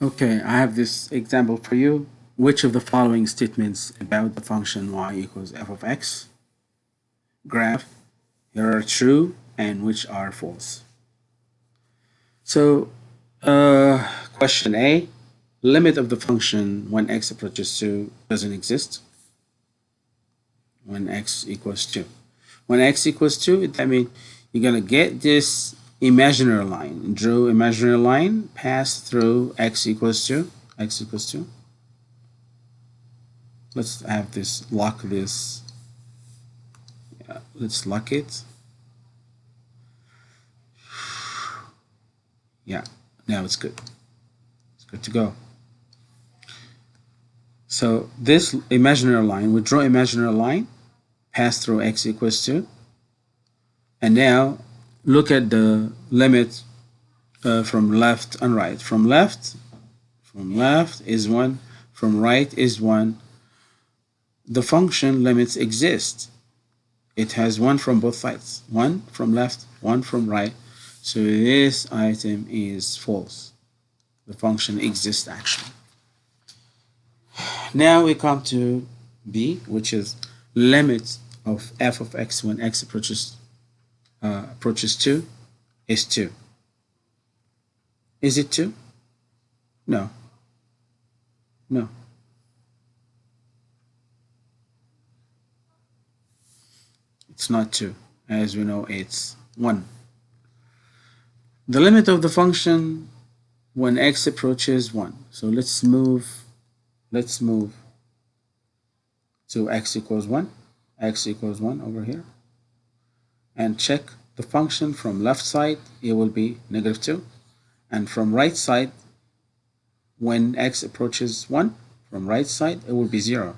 Okay, I have this example for you. Which of the following statements about the function y equals f of x graph here are true and which are false? So, uh, question A, limit of the function when x approaches 2 doesn't exist. When x equals 2. When x equals 2, that means you're going to get this imaginary line. Draw imaginary line, pass through x equals 2, x equals 2. Let's have this, lock this. Yeah, let's lock it. Yeah, now it's good. It's good to go. So this imaginary line, we draw imaginary line, pass through x equals 2. And now look at the limit uh, from left and right. From left, from left is 1, from right is 1. The function limits exist. It has 1 from both sides. 1 from left, 1 from right. So this item is false. The function exists actually. Now we come to B, which is limit of f of x when x approaches uh, approaches 2 is 2. Is it 2? No. No. It's not 2. As we know, it's 1. The limit of the function when x approaches 1. So let's move, let's move to x equals 1, x equals 1 over here and check the function from left side it will be negative 2 and from right side when x approaches 1 from right side it will be 0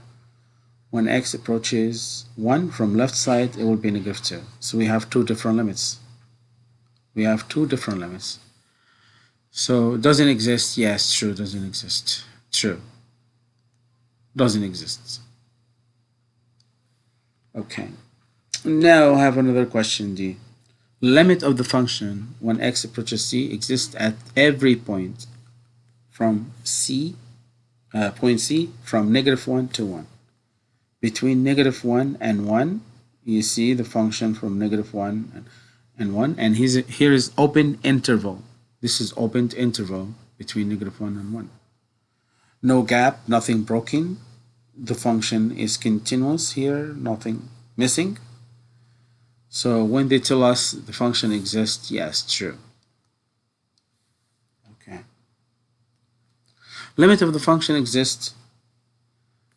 when x approaches 1 from left side it will be negative 2 so we have two different limits. We have two different limits. So doesn't exist? Yes true doesn't exist. True. Doesn't exist. Okay now I have another question D. Limit of the function when x approaches c exists at every point from c, uh, point c, from negative 1 to 1. Between negative 1 and 1, you see the function from negative 1 and 1, and here is open interval. This is open interval between negative 1 and 1. No gap, nothing broken. The function is continuous here, nothing missing. So when they tell us the function exists, yes, true. Okay. Limit of the function exists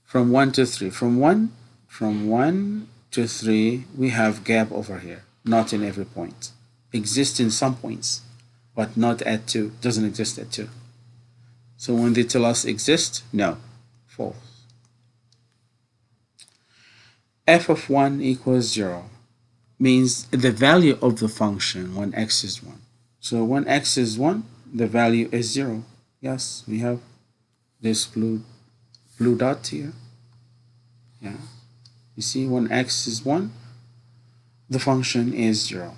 from 1 to 3. From 1, from 1 to 3, we have gap over here, not in every point. Exists in some points, but not at 2. Doesn't exist at 2. So when they tell us exist, no, false. f of 1 equals 0 means the value of the function when x is 1. So when x is 1, the value is 0. Yes, we have this blue, blue dot here. Yeah. You see, when x is 1, the function is 0.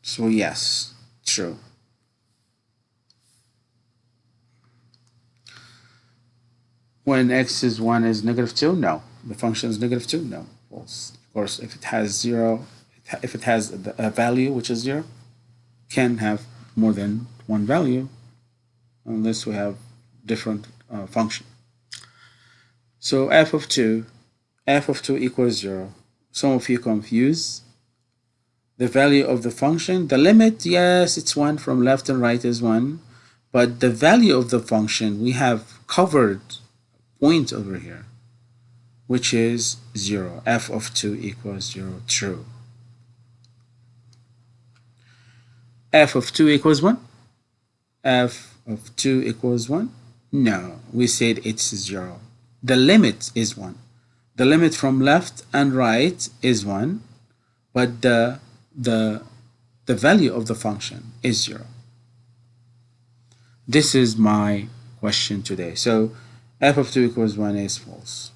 So yes, true. When x is 1 is negative 2, no. The function is negative 2, no. False. Of course, if it has 0, if it has a value which is 0, can have more than one value unless we have different uh, function. So f of 2, f of 2 equals 0. Some of you confuse the value of the function. The limit, yes, it's 1 from left and right is 1. But the value of the function, we have covered point over here, which is 0. f of 2 equals 0, true. F of 2 equals 1? f of 2 equals 1? No, we said it's 0. The limit is 1. The limit from left and right is 1, but the, the, the value of the function is 0. This is my question today. So f of 2 equals 1 is false.